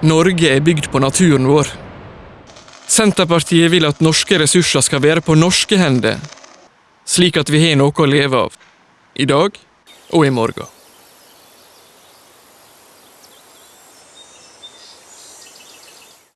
Norge er bygd på naturen vår. Senterpartiet vil at norske ressurser skal være på norske hender, slik at vi har noe å leve av. I dag og i morgen.